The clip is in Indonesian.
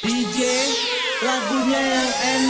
DJ lagunya yang enak.